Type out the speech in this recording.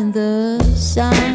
in the sun.